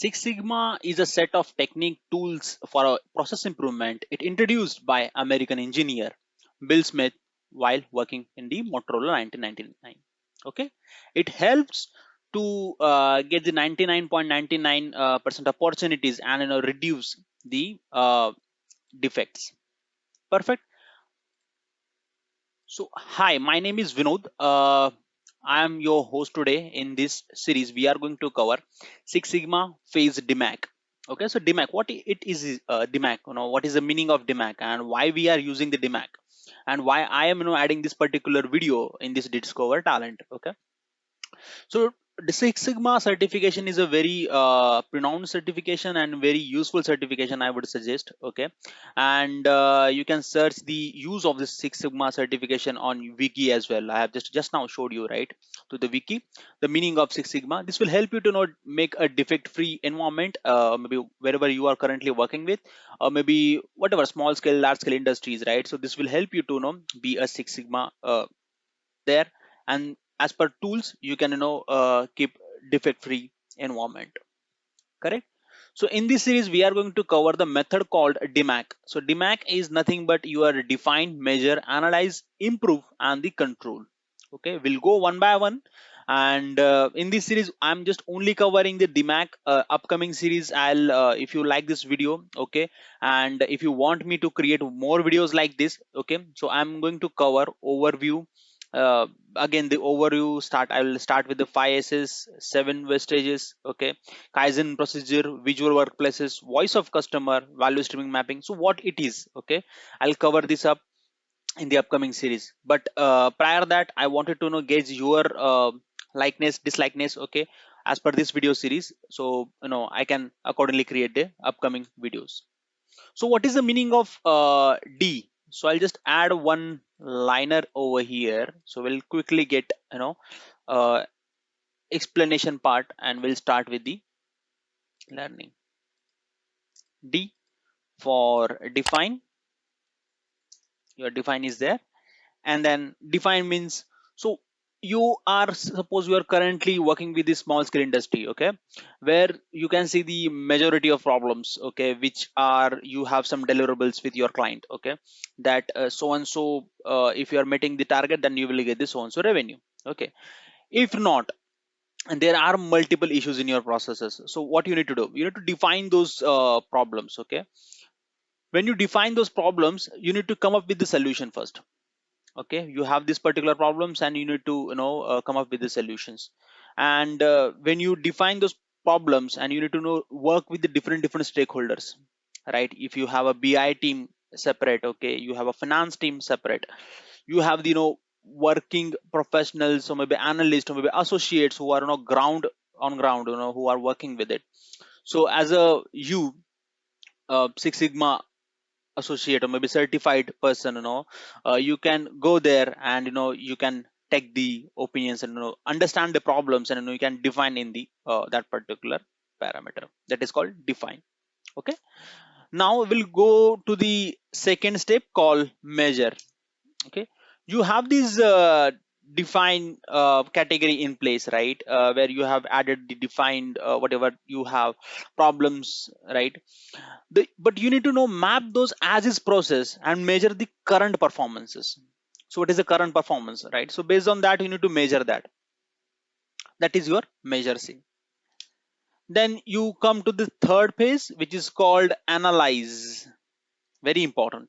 Six Sigma is a set of technique tools for process improvement. It introduced by American engineer Bill Smith while working in the Motorola 1999. Okay, it helps to uh, get the 99.99% uh, opportunities and you know reduce the uh, defects. Perfect. So hi, my name is Vinod. I am your host today in this series. We are going to cover Six Sigma Phase DMAIC Okay, so DMAIC what it is uh, DMAIC, you know, what is the meaning of DMAIC and why we are using the DMAIC and why I am you know adding this particular video in this Discover Talent. Okay, so the Six Sigma certification is a very uh, pronounced certification and very useful certification I would suggest okay? And uh, you can search the use of the Six Sigma certification on wiki as well. I have just just now showed you right to the wiki the meaning of Six Sigma. This will help you to know make a defect free environment uh, maybe wherever you are currently working with or maybe whatever small scale large scale industries right? So this will help you to know be a Six Sigma uh, there. And as per tools you can you know uh, keep defect free environment. Correct? So in this series we are going to cover the method called DMAIC so DMAIC is nothing but you are define measure analyze improve and the control. Okay? We'll go one by one. And uh, in this series i'm just only covering the DMAIC uh, upcoming series. I'll uh, if you like this video okay? And if you want me to create more videos like this okay? So i'm going to cover overview uh, again the overview start i will start with the five s's seven wastages okay? Kaizen procedure visual workplaces voice of customer value streaming mapping. So what it is okay? I'll cover this up in the upcoming series. But uh, prior that i wanted to know gauge your uh, likeness dislikeness okay? As per this video series. So you know i can accordingly create the upcoming videos. So what is the meaning of uh, d? So i'll just add one liner over here. So we'll quickly get you know uh, explanation part and we'll start with the learning. D for define. Your define is there. And then define means so you are suppose you are currently working with the small scale industry okay where you can see the majority of problems okay which are you have some deliverables with your client okay that uh, so and so uh, if you are meeting the target then you will get the so and so revenue okay. If not and there are multiple issues in your processes. So what you need to do? You need to define those uh, problems okay. When you define those problems you need to come up with the solution first okay? You have these particular problems and you need to you know uh, come up with the solutions. And uh, when you define those problems and you need to know work with the different different stakeholders right? If you have a bi team separate okay? You have a finance team separate. You have the you know working professionals or maybe analysts or maybe associates who are you know ground on ground you know who are working with it. So as a you uh, six sigma associate or maybe certified person you know uh, you can go there and you know you can take the opinions and you know understand the problems and you know you can define in the uh, that particular parameter. That is called define. Okay? Now we'll go to the second step called measure. Okay? You have these uh, define uh, category in place right? Uh, where you have added the defined uh, whatever you have problems right? The, but you need to know map those as is process and measure the current performances. So what is the current performance right? So based on that you need to measure that. That is your measure c. Then you come to the third phase which is called analyze. Very important.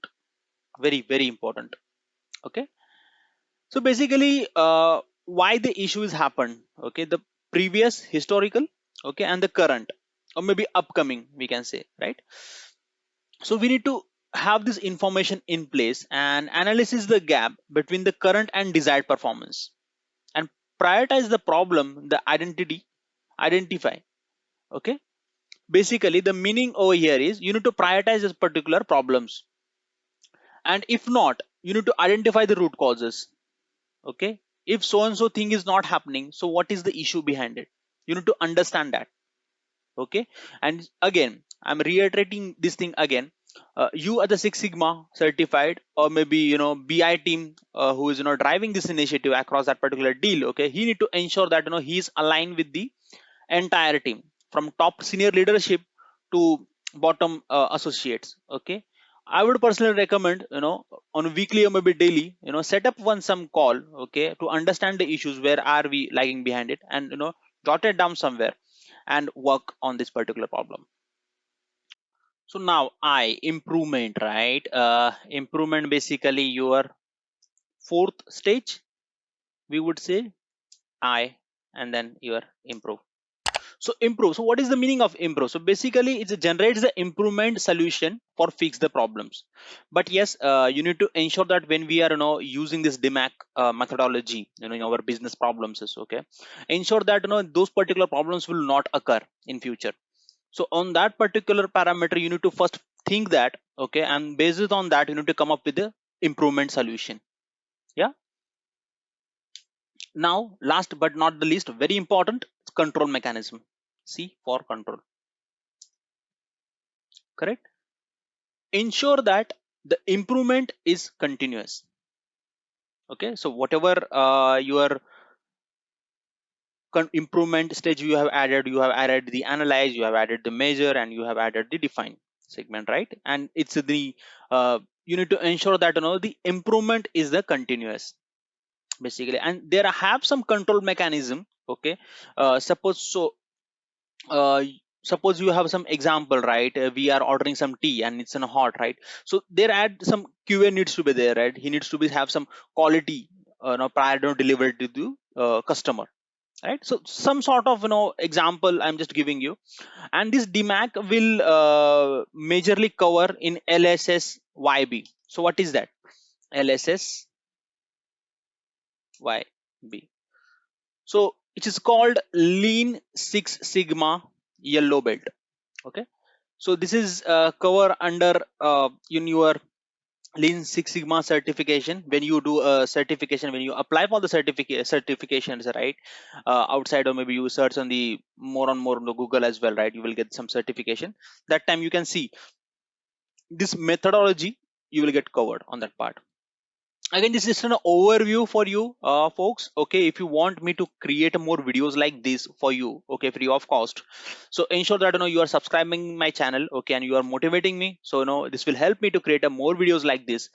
Very very important. Okay so basically uh, why the issues happened okay the previous historical okay and the current or maybe upcoming we can say right? So we need to have this information in place and analyze the gap between the current and desired performance and prioritize the problem the identity identify okay? Basically the meaning over here is you need to prioritize this particular problems. And if not you need to identify the root causes okay? If so and so thing is not happening so what is the issue behind it? You need to understand that. Okay? And again i'm reiterating this thing again. Uh, you are the six sigma certified or maybe you know bi team uh, who is you know driving this initiative across that particular deal okay? He need to ensure that you know he is aligned with the entire team from top senior leadership to bottom uh, associates okay i would personally recommend you know on weekly or maybe daily you know set up one some call okay to understand the issues where are we lagging behind it and you know jot it down somewhere and work on this particular problem. So now i improvement right? Uh improvement basically your fourth stage we would say i and then your improve so improve. So what is the meaning of improve? So basically it generates the improvement solution for fix the problems. But yes uh, you need to ensure that when we are you know using this DMAIC uh, methodology you know in our business problems is okay ensure that you know those particular problems will not occur in future. So on that particular parameter you need to first think that okay and based on that you need to come up with the improvement solution. Yeah? Now last but not the least very important control mechanism. C for control. Correct? Ensure that the improvement is continuous. Okay? So whatever uh, your improvement stage you have added you have added the analyze you have added the measure and you have added the define segment right? And it's the uh, you need to ensure that you know the improvement is the continuous basically. And there have some control mechanism okay? Uh, suppose so uh, suppose you have some example right? Uh, we are ordering some tea and it's in a hot right? So there add some qa needs to be there right? He needs to be have some quality uh, no, prior to delivery to the uh, customer right? So some sort of you know example i'm just giving you. And this DMAIC will uh, majorly cover in lss yb so what is that? Lss YB. So it is called Lean Six Sigma Yellow Belt. Okay. So this is uh, cover under uh, in your Lean Six Sigma certification. When you do a certification, when you apply for the certificate certifications, right? Uh, outside or maybe you search on the more and more on the Google as well, right? You will get some certification. That time you can see this methodology you will get covered on that part again this is an overview for you uh, folks. Okay if you want me to create more videos like this for you okay free of cost. So ensure that you know you are subscribing my channel okay and you are motivating me. So you know this will help me to create a more videos like this